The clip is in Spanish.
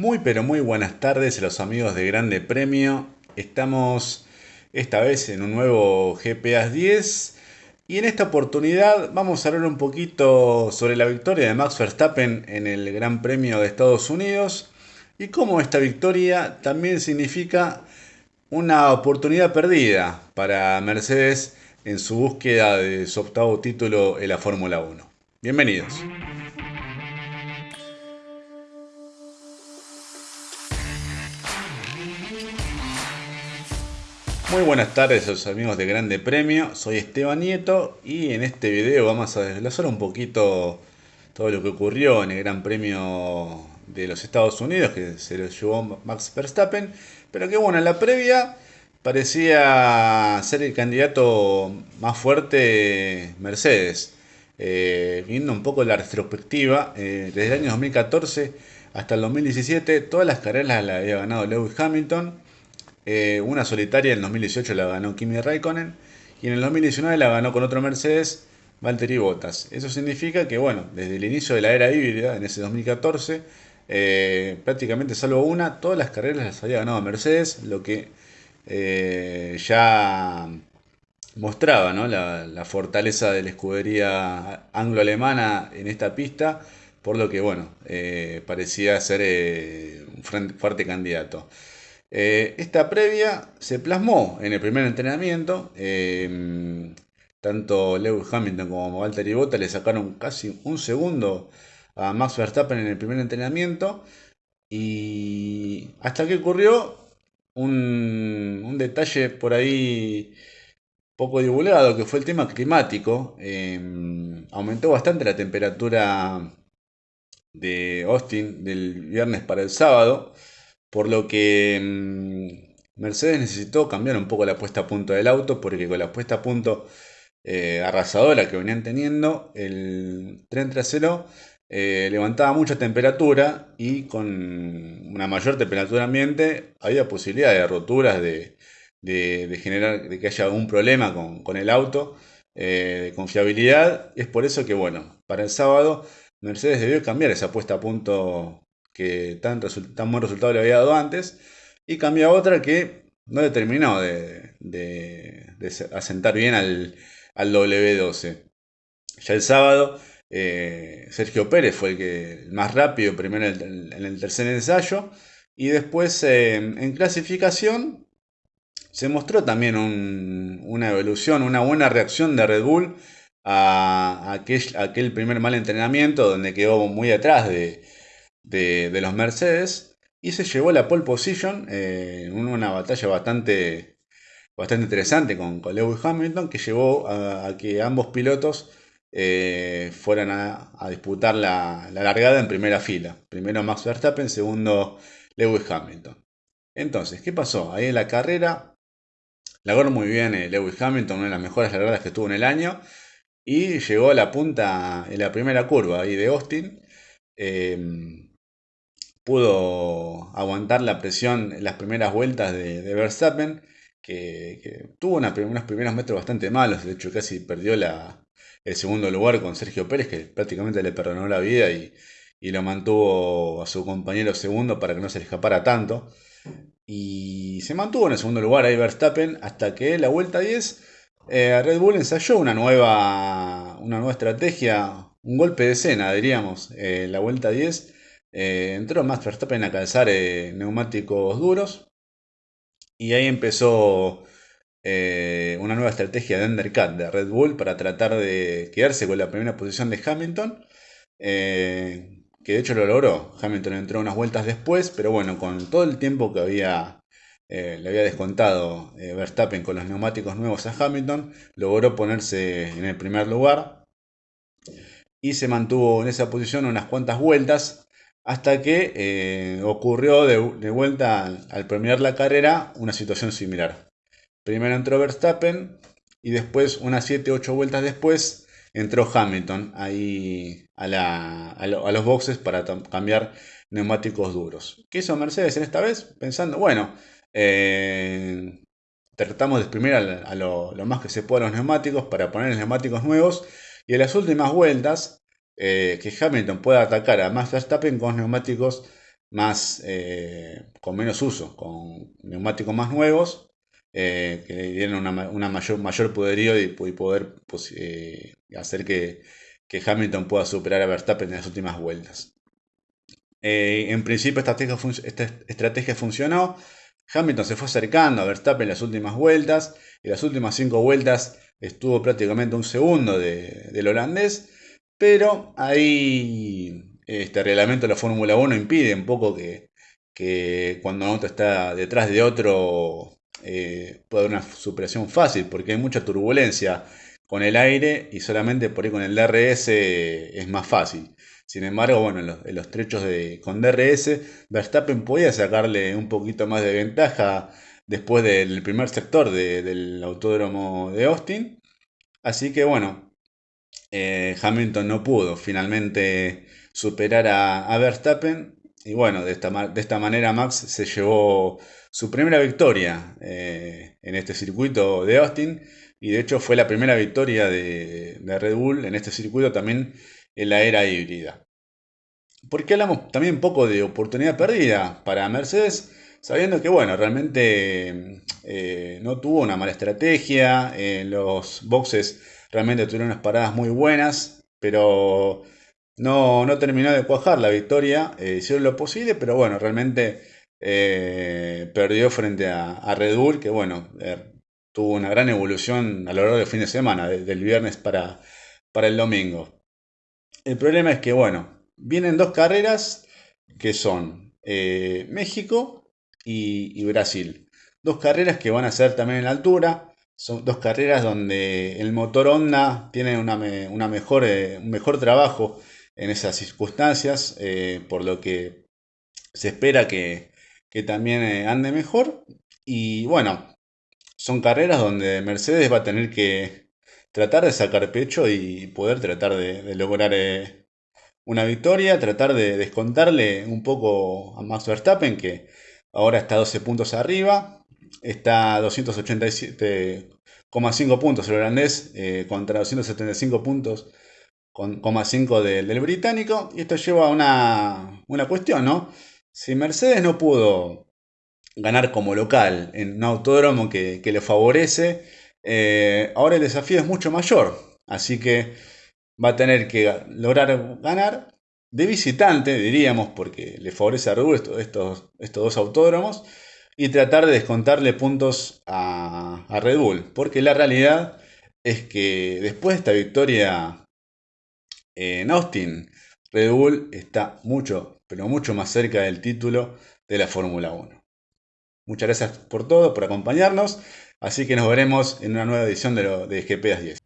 Muy pero muy buenas tardes a los amigos de Grande Premio. Estamos esta vez en un nuevo GPS 10 y en esta oportunidad vamos a hablar un poquito sobre la victoria de Max Verstappen en el Gran Premio de Estados Unidos y cómo esta victoria también significa una oportunidad perdida para Mercedes en su búsqueda de su octavo título en la Fórmula 1. Bienvenidos. Muy buenas tardes a los amigos de Grande Premio, soy Esteban Nieto y en este video vamos a desglosar un poquito todo lo que ocurrió en el Gran Premio de los Estados Unidos que se lo llevó Max Verstappen, pero que bueno, en la previa parecía ser el candidato más fuerte Mercedes. Eh, viendo un poco la retrospectiva, eh, desde el año 2014 hasta el 2017 todas las carreras las había ganado Lewis Hamilton. Eh, una solitaria en el 2018 la ganó Kimi Raikkonen. Y en el 2019 la ganó con otro Mercedes, Valtteri Bottas. Eso significa que, bueno, desde el inicio de la era híbrida, en ese 2014, eh, prácticamente salvo una, todas las carreras las había ganado Mercedes, lo que eh, ya mostraba la, fortaleza de la escudería anglo-alemana en esta pista, por lo que, bueno, parecía ser un fuerte candidato. Eh, esta previa se plasmó en el primer entrenamiento. Em, tanto Lewis Hamilton como Valtteri Bottas le sacaron casi un segundo a Max Verstappen en el primer entrenamiento. Y hasta que ocurrió un, detalle por ahí poco divulgado, que fue el tema climático. Em, aumentó bastante la temperatura de Austin del viernes para el sábado por lo que mm, Mercedes necesitó cambiar un poco la puesta a punto del auto, porque con la puesta a punto eh, arrasadora que venían teniendo, el tren trasero eh, levantaba mucha temperatura y con una mayor temperatura ambiente había posibilidad de roturas, de, generar, de que haya algún problema con, el auto, eh, de confiabilidad. Es por eso que, bueno, para el sábado Mercedes debió cambiar esa puesta a punto que tan, tan buen resultado le había dado antes, y cambia otra que no le terminó de, asentar bien al, W12. Ya el sábado, eh, Sergio Pérez fue el, que, más rápido, primero en el, tercer ensayo, y después eh, en clasificación se mostró también una evolución, una buena reacción de Red Bull a aquel, aquel primer mal entrenamiento donde quedó muy atrás de, de, los Mercedes y se llevó la pole position eh, en una batalla bastante, bastante interesante con, Lewis Hamilton que llevó a, que ambos pilotos eh, fueran a, disputar la, largada en primera fila. Primero Max Verstappen, segundo Lewis Hamilton. Entonces, ¿qué pasó? Ahí en la carrera logró muy bien eh, Lewis Hamilton, una de las mejores largadas que tuvo en el año, y llegó a la punta en la primera curva ahí de Austin pudo aguantar la presión en las primeras vueltas de, Verstappen, que, tuvo unos primeros metros bastante malos, de hecho casi perdió el segundo lugar con Sergio Pérez, que prácticamente le perdonó la vida y, lo mantuvo a su compañero segundo para que no se le escapara tanto. Y se mantuvo en el segundo lugar ahí Verstappen hasta que la vuelta 10 eh, Red Bull ensayó una nueva, una nueva estrategia, un golpe de escena diríamos, eh, la vuelta 10 eh, entró Max Verstappen a calzar eh, neumáticos duros y ahí empezó una nueva estrategia de undercut de Red Bull para tratar de quedarse con la primera posición de Hamilton. que de hecho lo logró. Hamilton entró unas vueltas después, pero bueno, con todo el tiempo que había, le había descontado Verstappen con los neumáticos nuevos a Hamilton, logró ponerse en el primer lugar y se mantuvo en esa posición unas cuantas vueltas hasta que eh, ocurrió de, vuelta al, premiar la carrera una situación similar. Primero entró Verstappen y después, unas 7-8 vueltas después, entró Hamilton ahí a, los boxes para cambiar neumáticos duros. ¿Qué hizo Mercedes en esta vez? Pensando, bueno, eh, tratamos de exprimir a, lo, más que se pueda los neumáticos para poner neumáticos nuevos y en las últimas vueltas eh, que Hamilton pueda atacar a Max Verstappen con neumáticos más, eh, con menos uso, con neumáticos más nuevos, que le dieron una, mayor, mayor poderío y, poder pues, hacer que, que, Hamilton pueda superar a Verstappen en las últimas vueltas. en principio esta estrategia, esta estrategia funcionó, Hamilton se fue acercando a Verstappen en las últimas vueltas, y las últimas cinco vueltas estuvo prácticamente un segundo del holandés, pero ahí este reglamento de la Fórmula 1 impide un poco que, cuando un auto está detrás de otro eh, pueda haber una superación fácil, porque hay mucha turbulencia con el aire y solamente por ahí con el DRS es más fácil. Sin embargo, bueno, en los, trechos de, con DRS, Verstappen podía sacarle un poquito más de ventaja después del primer sector del autódromo de Austin. Así que bueno, eh, Hamilton no pudo finalmente superar a, Verstappen. Y bueno, de esta, de esta, manera Max se llevó su primera victoria eh, en este circuito de Austin. Y de hecho fue la primera victoria de, Red Bull en este circuito también en la era híbrida. Porque hablamos también un poco de oportunidad perdida para Mercedes, sabiendo que, bueno, realmente eh, no tuvo una mala estrategia, en los boxes realmente tuvieron unas paradas muy buenas, pero no, no terminó de cuajar la victoria, eh, hicieron lo posible, pero bueno, realmente eh, perdió frente a, Red Bull, que bueno, tuvo una gran evolución a lo largo del fin de semana, del viernes para, para el domingo. El problema es que, bueno, vienen dos carreras que son eh, México y, Brasil. Dos carreras que van a ser también en altura. Son dos carreras donde el motor Honda tiene una, mejor, eh, un mejor trabajo en esas circunstancias, eh, por lo que se espera que, también ande mejor. Y bueno, son carreras donde Mercedes va a tener que tratar de sacar pecho y poder tratar de, lograr una victoria, tratar de descontarle un poco a Max Verstappen, que ahora está 12 puntos arriba, está a 287,5 puntos el holandés eh, contra 275 puntos con 5 del, británico, y esto lleva a una, una cuestión, ¿no? Si Mercedes no pudo ganar como local en un autódromo que, le favorece, eh, ahora el desafío es mucho mayor, así que va a tener que lograr ganar de visitante, diríamos, porque le favorece a Red Bull estos, estos, dos autódromos, y tratar de descontarle puntos a, Red Bull, porque la realidad es que después de esta victoria en Austin, Red Bull está mucho, pero mucho más cerca del título de la Fórmula 1. Muchas gracias por todo, por acompañarnos, así que nos veremos en una nueva edición de, lo, de GP 10.